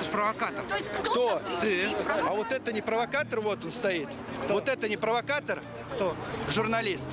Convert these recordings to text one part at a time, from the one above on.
Это ж провокатор. То есть кто? Кто? Ты. А вот это не провокатор, вот он стоит. Вот это не провокатор? Кто? Журналист.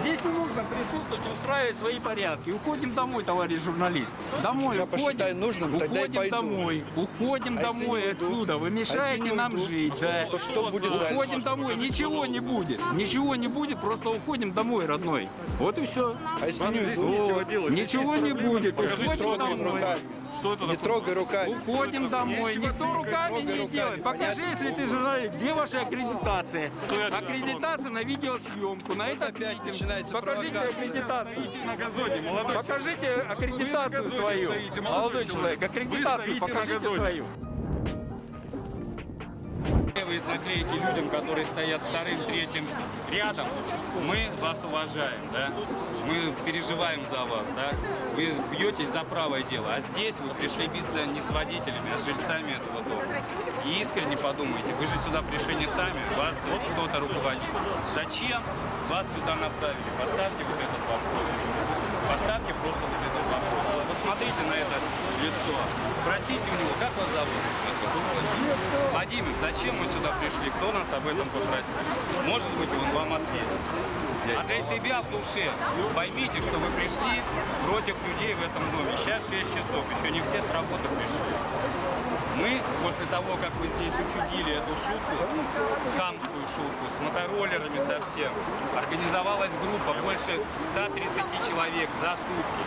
Здесь не нужно присутствовать и устраивать свои порядки. Уходим домой, товарищ журналист. Домой Я уходим. посчитаю нужным, тогда уходим домой. Уходим А домой отсюда. Вы А мешаете не нам уйду? жить. Да. То что будет Уходим дальше? домой. Ничего не будет. Ничего не будет. Просто уходим домой, родной. Вот и все. А если не уйду? Ничего не будет. Не Уходим трогай домой. руками. Что это Не такое? трогай руками. Уходим домой. Никто руками не руками, делает. Покажи, понятно? если ты журналист, где ваша аккредитация? тебя Аккредитация на видеосъемку. На это опять митинг. начинается Покажите аккредитацию. Стоите на газоне, молодой Покажите аккредитацию свою. молодой человек. аккредитацию стоите на покажите свою. Наклеивает наклейки людям, которые стоят вторым, третьим рядом. Мы вас уважаем, да? Мы переживаем за вас, да? Вы бьетесь за правое дело, а здесь вы пришли биться не с водителями, а с жильцами этого дома. И искренне подумайте, вы же сюда пришли не сами, вас кто-то руководит. Зачем вас сюда направили? Поставьте вот этот вопрос. Поставьте просто вот этот вопрос. Посмотрите на это лицо. Спросите у него, как вас зовут? Владимир, зачем мы сюда пришли? Кто нас об этом попросил? Может быть, он вам ответит. А для себя в душе поймите, что вы пришли против людей в этом доме. Сейчас 6 часов, еще не все с работы пришли. Мы, после того, как вы здесь учудили эту шутку, хамскую шутку, с мотороллерами совсем, организовалась группа больше 130 человек за сутки.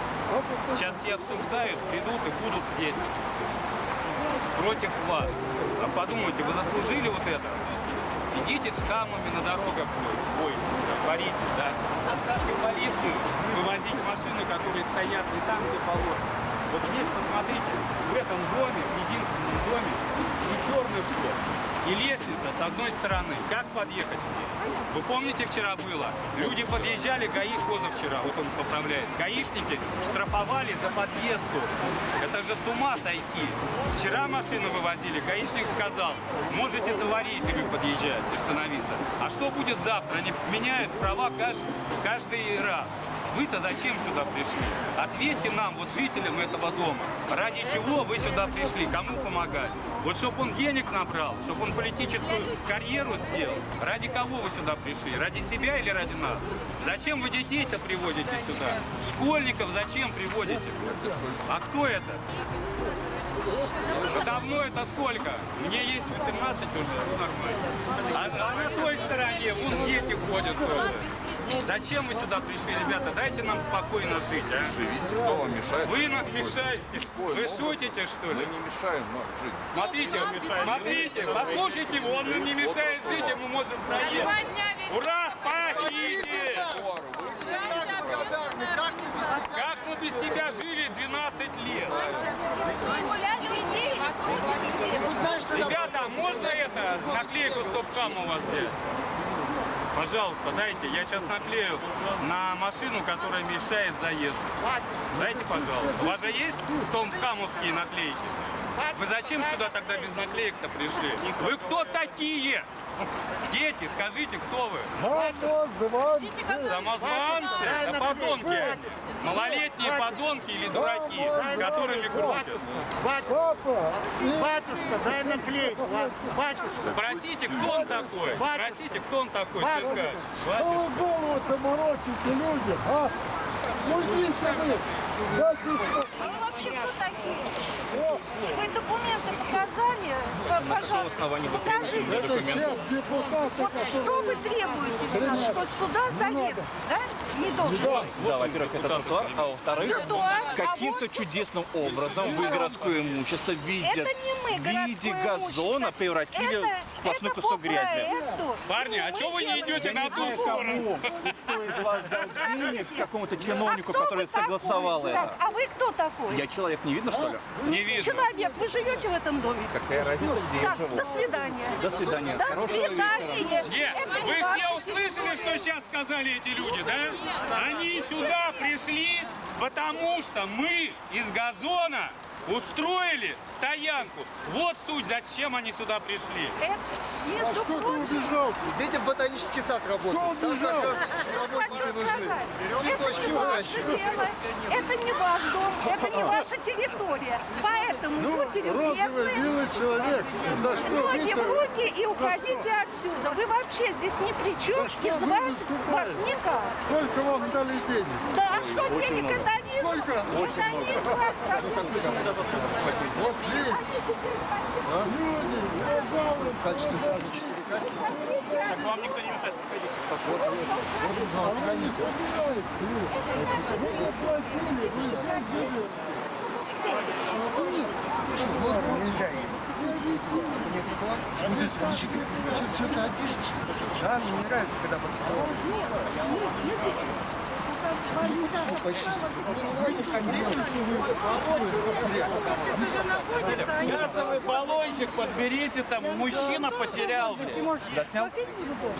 Сейчас все обсуждают, придут и будут здесь против вас. А подумайте, вы заслужили вот это? Идите с хамами на дорогах, ой, ой, боритесь, да? Заставьте полицию вывозить машины, которые стоят не там, где положено. Вот здесь, посмотрите, в этом доме, в единственном доме, и черный вход, и лестница с одной стороны. Как подъехать? Вы помните, вчера было? Люди подъезжали, ГАИ позавчера, вот он поправляет. гаишники штрафовали за подъезд. Это же с ума сойти. Вчера машину вывозили, гаишник сказал, можете за аварийками подъезжать и становиться. А что будет завтра? Они меняют права каждый, каждый раз. Вы-то зачем сюда пришли? Ответьте нам, вот жителям этого дома, ради чего вы сюда пришли, кому помогать? Вот чтобы он денег набрал, чтобы он политическую карьеру сделал, ради кого вы сюда пришли? Ради себя или ради нас? Зачем вы детей-то приводите сюда? Школьников зачем приводите? А кто это? А Давно это сколько? Мне есть 18 уже, ну нормально. А, а на той стороне, вон дети ходят тоже. Зачем вы сюда пришли, ребята? Дайте нам спокойно жить, а? Живите, кто вам мешает? Вы нам мешаете. Вы шутите, что ли? Мы не мешаем нам жить. Смотрите, смотрите, послушайте его, он нам не мешает жить, и мы можем проехать. Ура, спасите! Как мы без тебя жили 12 лет? Ребята, а можно это, наклейку стоп-кам у вас взять? Пожалуйста, дайте, я сейчас наклею на машину, которая мешает заезду. Дайте, пожалуйста. У вас же есть стоп-камовские наклейки? Вы зачем сюда тогда без наклеек-то пришли? Вы кто такие? Дети, скажите, кто вы? Самозванцы? Да подонки. Малолетние подонки или дураки, которыми крутят. Папа, батюшка, дай наклейку, батюшка. Спросите, кто он такой? Спросите, кто он такой, циркач. Что вы голову-то морочите, люди, а? Уйдите вы! Дайте А вы вообще кто такие? Вы документы показали? Пожалуйста, покажите. Вот что вы требуете нас? Что сюда заезд, да? Не должен быть. Да, во-первых, это тротуар, а во-вторых, а каким-то вот- чудесным образом вы городское имущество в виде, Это не мы, в виде газона превратили Это- в сплошной это кусок грязи. Парни, а Мы чего вы не идете на ту сторону? Кто из вас дал денег какому-то чиновнику, А который согласовал это? а вы кто такой? Я человек, не видно, что ли? Не видно. Человек, вы живете в этом доме? Какая разница, где я Так, живу? до свидания. До свидания. До свидания. Нет, вы все услышали, что сейчас сказали эти люди, да? Они сюда пришли, потому что мы из газона устроили стоянку. Вот суть, зачем они сюда пришли. Это, между Кто ты прочим, убежал? Дети в ботанический сад работают. Там убежал? как раз что работники нужны. Цветочки не ваше выращивают. дело, это не ваш дом, это не ваша территория. Поэтому Ну, будьте розовый любезны, белый человек. За что ноги в руки и уходите отсюда. Вы вообще здесь ни при чем, что и звать вас никак. Сколько вам дали денег? Да, а что денег не Сколько? Не вас Вот есть. Люди, пожалуйста. В качестве сразу четыре каски. Так вам никто не мешает, проходите. Так вот, вот, вот два охранника. Нельзя Мне прикладывать. Что здесь личик? Что ты опишешь? Да, мне не нравится, когда под Газовый баллончик подберите там, мужчина потерял. Заснял?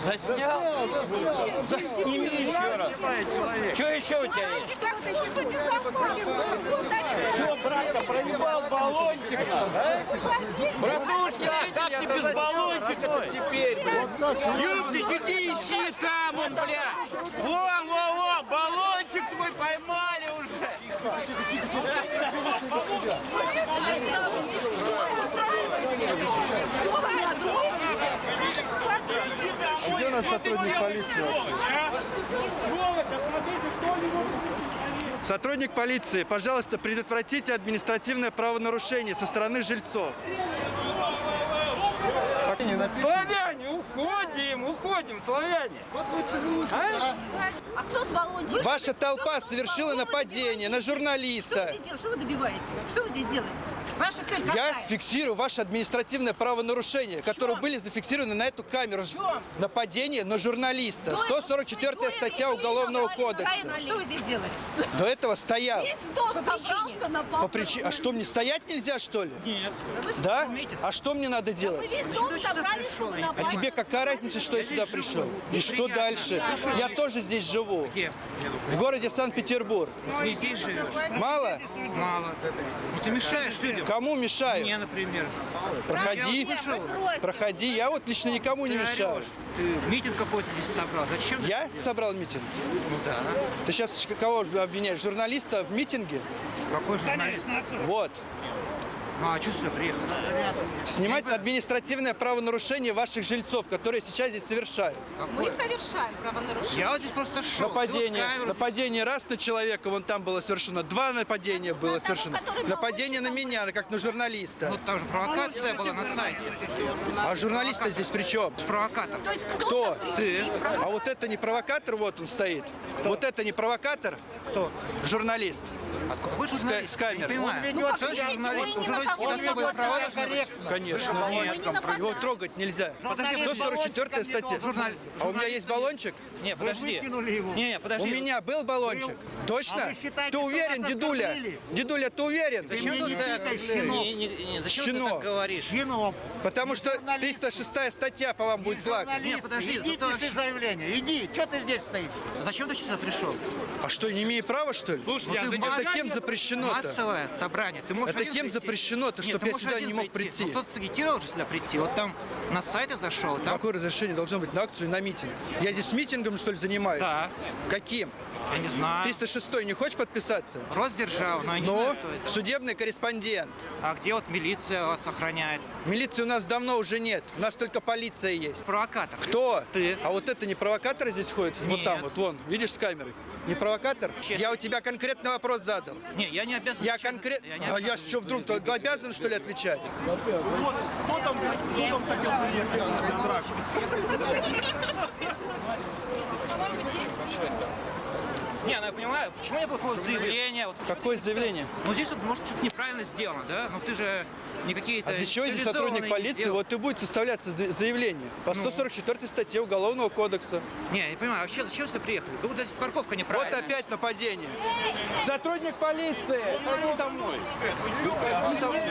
Заснял? Засними еще раз. Что еще у тебя есть? Что братка, проебал баллончик? а? Братушка, как ты без баллончика теперь? Юбки, иди ищи там он, бля. Во, во, во, баллончик. Где у нас сотрудник полиции Сотрудник полиции, пожалуйста, предотвратите административное правонарушение со стороны жильцов. Не напишешь. Славяне, уходим, уходим, славяне. Вот вы трусы, а? А кто с баллончиком? Ваша толпа совершила нападение на Что вы журналиста. здесь делаете? Что вы добиваетесь? Что вы здесь делаете? Ваша цель Я какая? фиксирую ваше административное правонарушение, которые были зафиксированы на эту камеру. Нападение на журналиста. 144 статья Уголовного кодекса. Что вы здесь делаете? До этого стоял. Дом собрался на По причине... А что, мне стоять нельзя, что ли? Нет. Да? А что мне надо делать? А тебе какая разница, что я сюда пришел? И что дальше? Я тоже здесь живу. Где? В городе Санкт-Петербург. Живешь? Мало? Мало. Ну ты мешаешь людям. Кому мешаю? Мне, например. Проходи. Я. Проходи. Я вот лично никому не Ты мешаю. орешь. Ты митинг какой-то здесь собрал. Зачем? Я собрал митинг. Ну да. Ты сейчас кого обвиняешь? Журналиста в митинге? Какой журналист? Вот. Ну а что сюда приехал? Снимать административное правонарушение ваших жильцов, которые сейчас здесь совершают. Мы совершаем правонарушение. Я вот здесь просто шел. Нападение. Вот Нападение раз на человека, вон там было совершено. Два нападения было того, совершено. Нападение на меня, как на здесь. журналиста. Ну там же провокация была на сайте. А журналист здесь при чем? Провокатор. То есть Кто? Ты. А вот это не провокатор, вот он стоит. Вот это не провокатор? Кто? Журналист. А какой журналист? с камерой. Не понимаю. Ну, журналист? вы Не особые права должны? Конечно. Нет. Его трогать нельзя. Подожди, 144 статья. А у меня есть баллончик? Не, подожди. его. Не, не, У подожди. меня был баллончик. Точно? А вы считаете, Ты уверен, дедуля? оскорбили? Дедуля, ты уверен? Зачем ты тыкай, щенок. Не, не, не, зачем ты Щенок. так говоришь? Чином. Потому что 306 статья по вам будет плакать. Не, подожди, иди пиши вообще- заявление. Иди, что ты здесь стоишь? Зачем ты сюда пришел? А что, не имею права, что ли? Слушай, Ну, ты задержал. Это кем запрещено-то? Массовое собрание. Ты можешь Это кем прийти. запрещено-то, Нет, чтоб ты я сюда не мог прийти? Ну, кто-то сагитировал сюда прийти. Вот там на сайты зашел. Там... Какое разрешение должно быть на акцию и на митинг? Я здесь митингом, что ли, занимаюсь? Да. Каким? Я не знаю. 306 не хочешь подписаться? Росдержава, но я не Ну, кто судебный корреспондент. А где вот милиция вас охраняет? Милиции у нас давно уже нет. У нас только полиция есть. Провокатор. Кто? Ты. А вот это не провокатор здесь ходит? Вот Нет. там, вот вон. Видишь с камерой? Не провокатор? Честно. Я у тебя конкретный вопрос задал. Не, я не обязан. Я конкретно... Я А я что, вдруг то обязан, что ли, отвечать? window. Не, ну я понимаю, почему не было заявления? Вот, Какое заявление? ну здесь вот, может, что-то неправильно сделано, да? Ну ты же не какие-то... А для чего здесь сотрудник полиции? Вот и будет составляться за- заявление по Ну. 144 статье Уголовного кодекса. Не, я не понимаю, вообще зачем сюда приехали? Да вот здесь парковка Вот неправильная. опять нападение. Сотрудник полиции! Иди домой. Иди домой.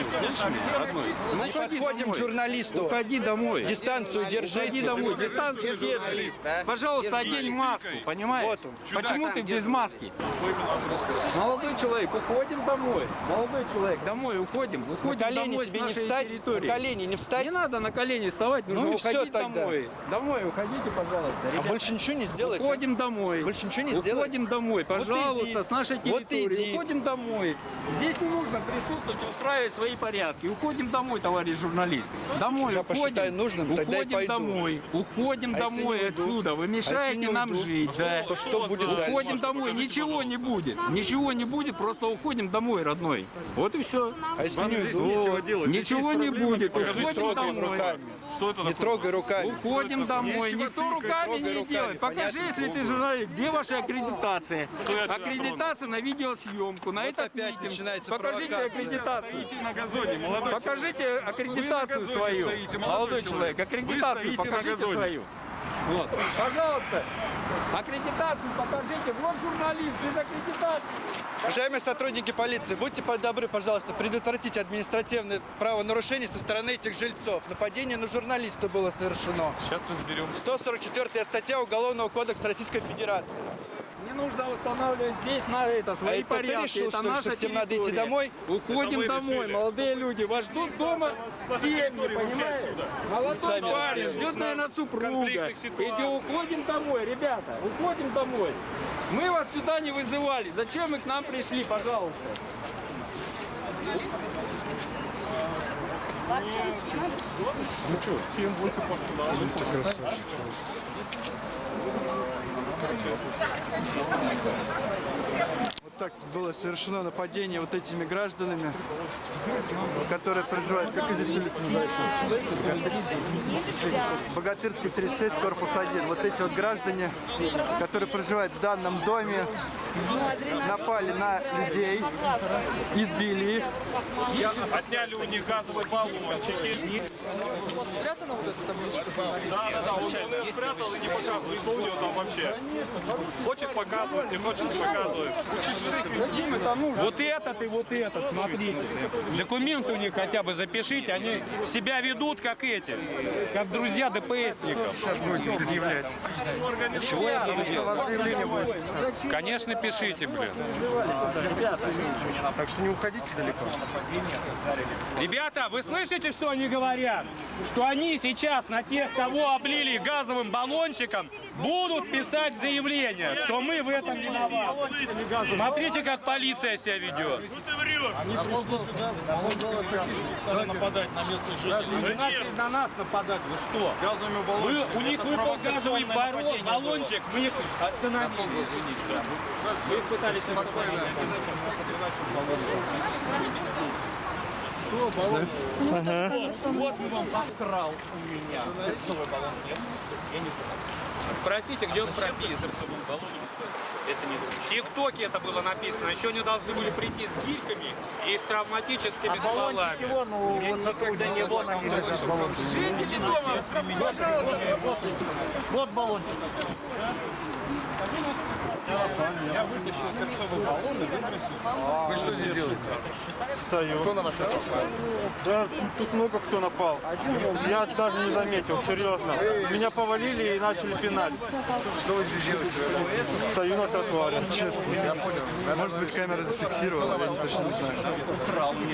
Не подходим к журналисту. Уходи домой. Дистанцию Уходи держите. домой. Дистанцию держи. Пожалуйста, одень маску, понимаешь? Вот он. Почему ты без маски? Молодой человек, уходим домой. Молодой человек, домой уходим. На Уходим колени домой с тебе не нашей встать? территории. На колени не встать? Не надо на колени вставать, нужно Ну и всё уходить тогда. домой. Домой уходите, пожалуйста. А ребята. больше ничего не сделать? а? Уходим домой. Больше ничего не сделать? Уходим домой, Вот пожалуйста, иди. с нашей Вот территории. иди. Уходим домой. Здесь не нужно присутствовать и устраивать свои порядки. Уходим домой, товарищ журналист. Домой Я уходим. посчитаю нужным, тогда и уходим пойду. домой. Уходим А домой не отсюда. Вы А мешаете не нам жить. да. То что будет дальше? Домой, ничего не будет. Ничего не будет, просто уходим домой, родной. Вот и все. А если не уйду? Ничего не будет. Не Уходим трогай домой. руками. Что это Не трогай руками. Уходим домой. Никто руками не руками, делает. Покажи, понятно? если ты журналист, где ваша аккредитация? Аккредитация на видеосъемку, на Вот этот опять митинг. начинается Покажите аккредитацию. Стоите на газоне, молодой Покажите аккредитацию свою. стоите, молодой Молодой человек. аккредитацию покажите свою. Вот. Пожалуйста, аккредитацию покажите. Вот журналист без аккредитации. Уважаемые сотрудники полиции, будьте добры, пожалуйста, предотвратите административное правонарушение со стороны этих жильцов. Нападение на журналиста было совершено. Сейчас разберем. 144 статья Уголовного кодекса Российской Федерации. Не нужно устанавливать здесь на это свои ты порядки. решил, это что наша что всем надо идти территория. домой? Уходим домой, решили. молодые люди. Вас ждут дома семьи, понимаете? Молодой парень ждет, наверное, супруга. Иди, уходим домой, ребята, уходим домой. Мы вас сюда не вызывали. Зачем вы к нам пришли, пожалуйста? Вот так было совершено нападение вот этими гражданами, которые проживают, как здесь улица называется? Богатырский 36, корпус 1. Вот эти вот граждане, которые проживают в данном доме, напали на людей, избили их. Отняли у них газовые баллончики. Да, да, да, он, он ее спрятал и не показывает, что у него там вообще. Хочет показывать, не хочет не показывает. Вот этот и вот этот, смотрите. Документы у них хотя бы запишите, они себя ведут как эти, как друзья ДПСников. Сейчас будете предъявлять. Чего я буду делать? Конечно, пишите, блин. Так что не уходите далеко. Ребята, вы слышите, что они говорят? Что они сейчас на тех, кого облили газовым баллончиком, будут писать заявление, что мы в этом виноваты. Смотрите, как полиция себя ведет. Вы начали на нас нападать, вы что? Вы, у них выпал газовый барон- баллончик, мы их остановили. Вы их пытались остановить. Вот мы вам украл у меня. Перцовый баллон нет? Я не знаю. Спросите, где он прописан. Это не В ТикТоке это было написано. Еще они должны были прийти с гильками и с травматическими стволами. Вон, у вот никогда не было на Жители дома, пожалуйста, Вот баллончик. Я вытащил перцовый баллон и выбросил. Вы что здесь делаете? Стою. Кто на вас напал? Да, тут много кто напал. Я даже не заметил, серьезно. Меня повалили и начали пинать. Что вы здесь делаете? Стою на тротуаре. Честно. Я понял. Может быть, камера зафиксировала, я точно не знаю.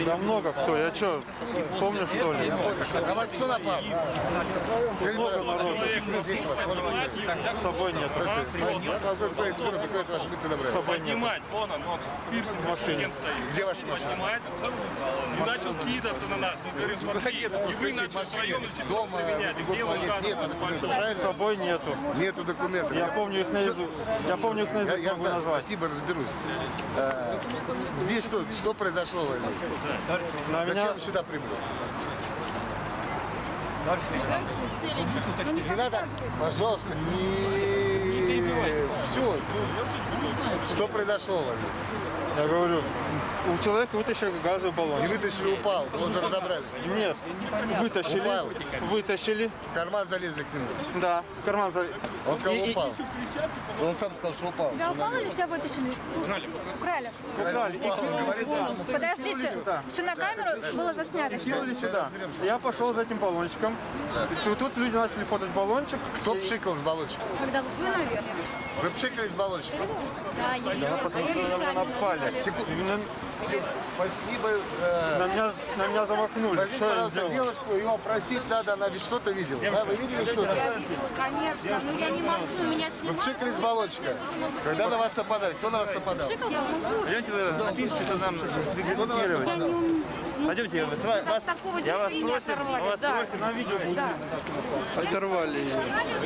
Да много кто. Я что, помню что ли? На вас кто напал? Много народу. С собой нет. Здравствуйте. Позвольте, говорить, скоро такое ваш будьте добры. С собой нет. Поднимать, вон он, он в пирсинге студент стоит. Где ваша машина? Поднимает и начал кидаться на нас. Мы говорим, смотри, Дорогие, это и вы начали втроем или Дома, проверять, в где другом он планете. Нет документов, С собой нету. Нету документов. Я помню их наизусть. Я помню их наизусть я могу знаю, назвать. спасибо, разберусь. Э, здесь что, что произошло? Зачем сюда прибыли? Не надо, пожалуйста, не... Все, что произошло, Валерий? Я говорю, у человека вытащили газовый баллон. Не вытащили, упал, вот уже разобрались. Нет, вытащили, Упал. вытащили, В карман залезли к нему. да, в карман за... Он сказал, И- и- упал. Он сам сказал, что упал. Тебя упало или тебя вытащили? Украли. Украли. Украли. Упал, он говорит, потом Подождите, все на камеру было заснято. Кинули сюда. Я пошел за этим баллончиком. И тут, тут люди начали подать баллончик. Кто пшикал с баллончика? Когда вы, наверное. Вы пшикались баллончиком? Да, я видела. А я видела сами. напали. Секунду. Именно Спасибо. э, на меня, на меня замахнули. Возьмите, Что пожалуйста, девушку, ее просить надо, она ведь что-то видела. Да, вы видели что-то? Я видела, конечно, но я не могу, у меня Вы снимают. пшикали с баллончика. Когда на вас нападали? Кто на вас нападал? Шикал, по-моему. Пойдемте вы напишите, что нам Кто на вас нападал? Пойдемте, вы- с ва- вас, Такого я вас действия не просим, оторвали, вас да. просим, на видео будет. Оторвали ее.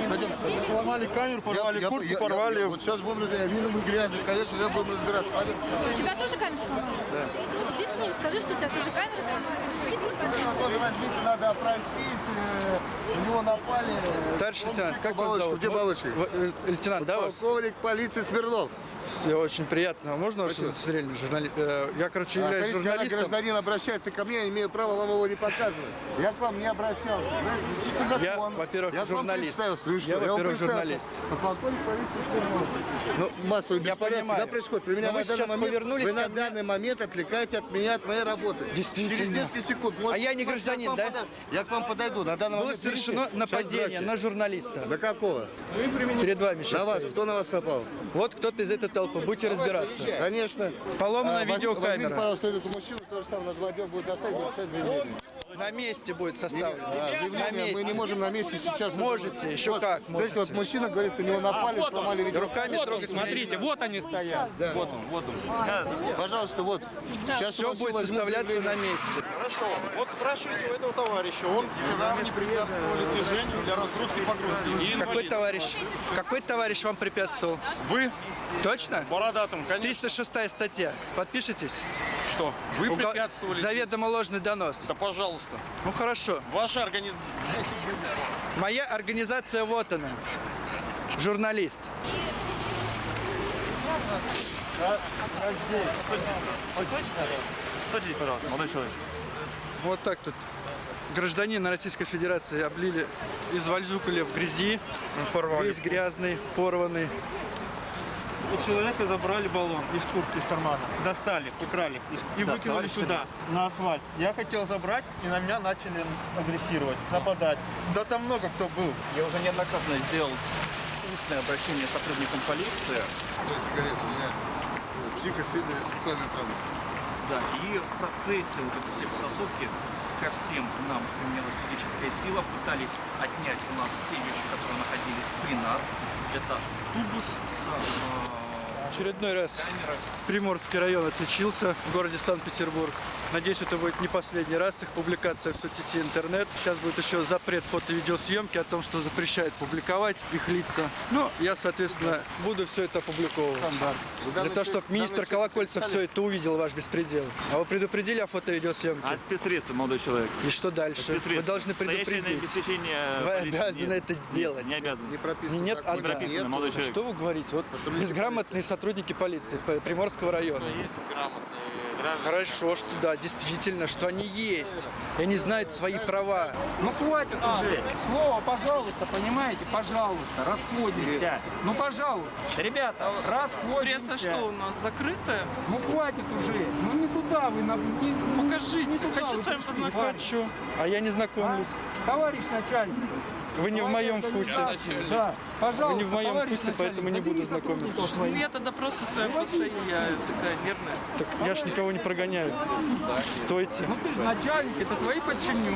Пойдемте. Сломали камеру, порвали Я- я- куртку, я- я- порвали. Вот сейчас будем, я вижу, мы грязные, конечно, я будем разбираться. Пойдемте. У тебя тоже камера сломана? Да. Иди с ним, скажи, что у тебя тоже камера сломана. Иди с ним, Ну, надо опросить, э, на него напали. Товарищ лейтенант, как вас зовут? где баллочка? В- э, Лейтенант, да, вас? Полковник полиции Смирнов. Все, очень приятно. Можно ваше удостоверение? Журнали... э, Я, короче, А, являюсь смотрите, когда журналистом. гражданин обращается ко мне, я имею право вам его не показывать. Я к вам не обращался. Знаете. Я, во-первых, я вам журналист. Ну что? Я, вам во-первых, журналист. А Смирнов. Ну, Массовый я понимаю. Когда происходит? Вы меня вы сейчас момент, повернулись вы на мне. данный момент отвлекаете от меня, от моей работы. Действительно. Через несколько секунд. может, А я не гражданин, да? подойду. Я к вам подойду. На данный было момент совершено нападение на журналиста. На какого? Перед вами сейчас На вас. Кто на вас напал? Вот кто-то из этой толпы. Будете разбираться. Конечно. Поломана А, возьми- Возьмите, видеокамера. пожалуйста, эту мужчину, то же самое, наш отдел будет доставить, будет. На месте будет составлено. А, На заявление мы не месте. можете на месте сейчас. Можете, еще Вот, как Знаете, вот можете. мужчина говорит, на него напали, сломали видео. Руками Вот он, трогать смотрите, вот они стоят. Да. Вот он, вот он. Пожалуйста, вот. Сейчас Все будет составляться на месте. Хорошо. Вот спрашивайте у этого товарища. Он вчера не препятствовали движению для разгрузки и погрузки. И Какой товарищ? Какой товарищ вам препятствовал? Вы Точно? бородатым, конечно. 306 статья. Подпишитесь? Что? Вы Угол- препятствовали. здесь. Заведомо ложный донос. Да пожалуйста. Ну хорошо. Ваша организация. Моя организация вот она. Журналист. Стойте, пожалуйста, молодой человек. Вот так тут гражданина Российской Федерации облили, извальзукали в грязи, весь грязный, порванный. У человека забрали баллон из куртки, из кармана. Достали, украли и Да, выкинули сюда, на асфальт. Я хотел забрать, и на меня начали агрессировать, нападать. Да там много кто был. Я уже неоднократно сделал устное обращение с сотрудником полиции. Сигарету, у меня э, психосексуальная травма. Да, и в процессе вот этой всей потасовки ко всем нам применялась физическая сила, пытались отнять у нас те вещи, которые находились при нас. Это тубус с э, Очередной раз Приморский район отличился в городе Санкт-Петербург. Надеюсь, это будет не последний раз их публикация в соцсети интернет. Сейчас будет еще запрет фото-видеосъемки о том, что запрещает публиковать их лица. Ну, я, соответственно, буду все это опубликовывать. Для того, чтобы министр Колокольцев все это увидел, ваш беспредел. А вы предупредили о фото-видеосъемке? А спецсредства, молодой человек. И что дальше? Вы должны предупредить. обеспечение Вы обязаны это сделать. Не обязаны. Не прописано. Нет, да. прописано, молодой человек. Что вы говорите? Вот безграмотные сотрудники полиции Приморского района. Есть грамотные граждане. Хорошо, что да, действительно, что они есть. И они знают свои права. Ну хватит уже. Слово, пожалуйста, понимаете? Пожалуйста, расходимся. Ну, пожалуйста. Ребята, расходимся. Пресса что, у нас закрытая? Ну, хватит уже. Ну, никуда вы... На... Не... Покажите. Не туда Хочу с вами познакомиться. Хочу. А я не знакомлюсь. Товарищ начальник. Вы не в моем вкусе. Да, пожалуйста. Вы не в моем вкусе, поэтому не буду знакомиться. своих. Я тогда просто своя просто я такая нервная. Так я ж никого не прогоняю. Стойте. Ну ты же начальник, это твои подчиненные.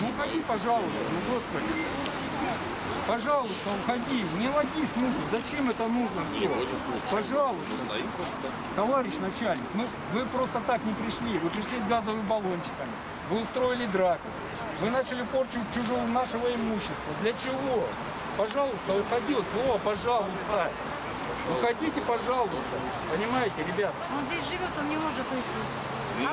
Ну уходи, пожалуйста, ну господи. Пожалуйста, уходи, не води смуги, зачем это нужно все? Пожалуйста. Товарищ начальник, ну вы просто так не пришли, вы пришли с газовыми баллончиками, вы устроили драку, вы начали порчу чужого нашего имущества. Для чего? Пожалуйста, уходи, вот слово пожалуйста. Уходите, пожалуйста. Понимаете, ребята? Он здесь живет, он не может уйти.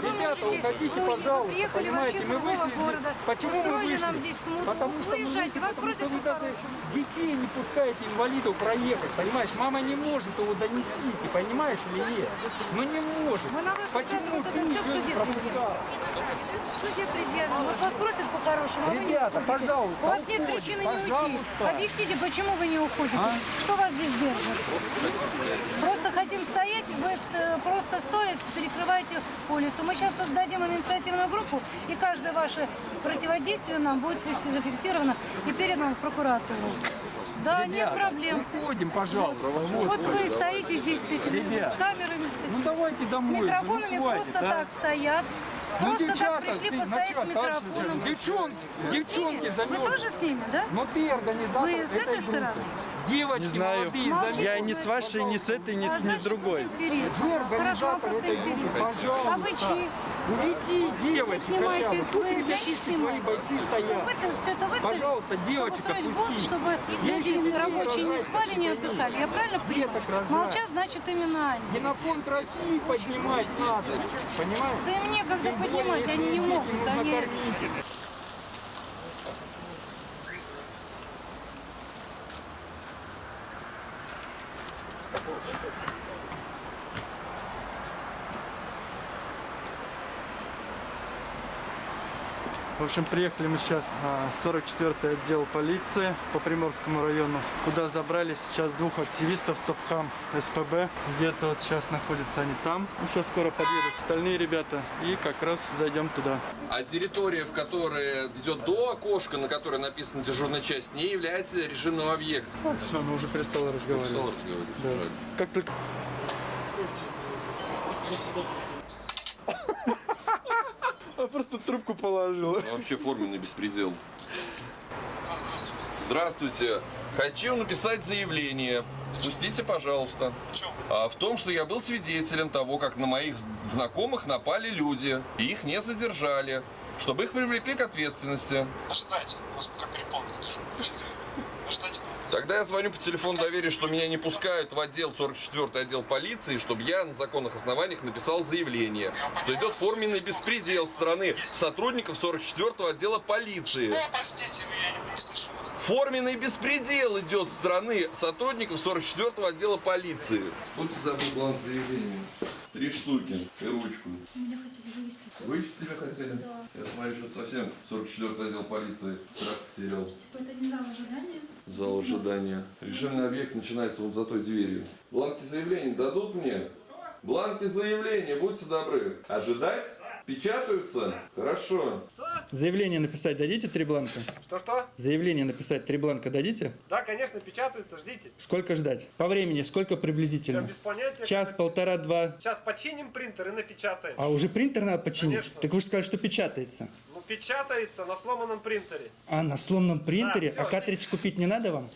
Ребята, уходите, ну, пожалуйста, приехали понимаете, мы вышли из- города, Почему мы вышли? нам здесь смуту. Потому что мы Уезжайте, вышли, вас потому что вы даже детей не пускаете инвалидов проехать, понимаешь? Мама не может его донести, ты понимаешь или нет? Ну не может. Мы на вас Почему ты не всё в суде пропускал? Суде предъявим. Вот вас просят по-хорошему, а вы не Ребята, пожалуйста, У вас нет причины не уйти. пожалуйста. Объясните, почему вы не уходите? А? Что вас здесь держит? Просто хотим стоять, вы э, просто стоя перекрываете улицу. Мы сейчас создадим инициативную группу, и каждое ваше противодействие нам будет фикси- зафиксировано и передано в прокуратуру. Да, нет Ребята, проблем. Выходим, пожалуйста. Вот Господи. вы стоите здесь с этими Ребят, с камерами, с, этими, Ну давайте с домой. микрофонами ну, хватит, просто а. так стоят. Ну, Просто девчата, так пришли ты постоять чё с микрофоном. тащишь? Девчонки, с девчонки ними? Вы тоже с ними, да? Ну ты организатор Вы с этой этой стороны? Девочки Не знаю. молодые, Молчите. Я ни с вашей, ни с этой, ни с, А ни с другой. Вы Хорошо, организатор просто этой группы, интересно. пожалуйста. А вы чьи? Уведи девочек Снимайте, хотя бы. Пусть ребятишки твои бойцы Чтобы стоят. все это Пожалуйста, девочек отпусти. чтобы люди рабочие не спали, не отдыхали. Я правильно понимаю? Молчат, значит именно они. Генофонд России поднимать надо. Понимаешь? Да им некогда Тем более, поднимать, они не могут. Они... support. В общем, приехали мы сейчас в 44-й отдел полиции по Приморскому району, куда забрали сейчас двух активистов Стопхам СПБ. Где-то вот сейчас находятся они там. Ну, сейчас скоро подъедут остальные ребята и как раз зайдем туда. А территория, в которой идет до окошка, на которой написана дежурная часть, не является режимным объектом. Все, мы уже перестали разговаривать. Перестал разговаривать. Да. Жаль. Как только... А просто трубку положила. Ну, Вообще форменный беспредел. Здравствуйте. Хочу написать заявление. Пустите, пожалуйста. А, в том, что я был свидетелем того, как на моих знакомых напали люди, и их не задержали, чтобы их привлекли к ответственности. Ожидайте, нас пока переполнено. Тогда я звоню по телефону доверия, что меня не пускают в отдел 44 отдел полиции, чтобы я на законных основаниях написал заявление, что идет форменный беспредел со стороны сотрудников 44 отдела полиции. Ну, простите, я не, вас. Форменный беспредел идет со стороны сотрудников 44 отдела полиции. Вот забыл бланк заявления. Три штуки и ручку. Меня хотели вывести. Вывести тебя хотели? Да. Я смотрю, что совсем 44 отдел полиции страх потерял. Типа это не зал ожидания? Зал ожидания. Режимный объект начинается вот за той дверью. Бланки заявления дадут мне? Бланки заявления, будьте добры. Ожидать? Печатаются? Хорошо. Заявление написать дадите три бланка? Что-что? Заявление написать три бланка дадите? Да, конечно, печатаются, ждите. Сколько ждать? По времени сколько приблизительно? Без понятия. Час, полтора, два. Сейчас починим принтер и напечатаем. А уже принтер надо починить? Конечно. Так вы же сказали, что печатается. Ну, печатается на сломанном принтере. А, на сломанном принтере? Да, а всё. картридж купить не надо вам?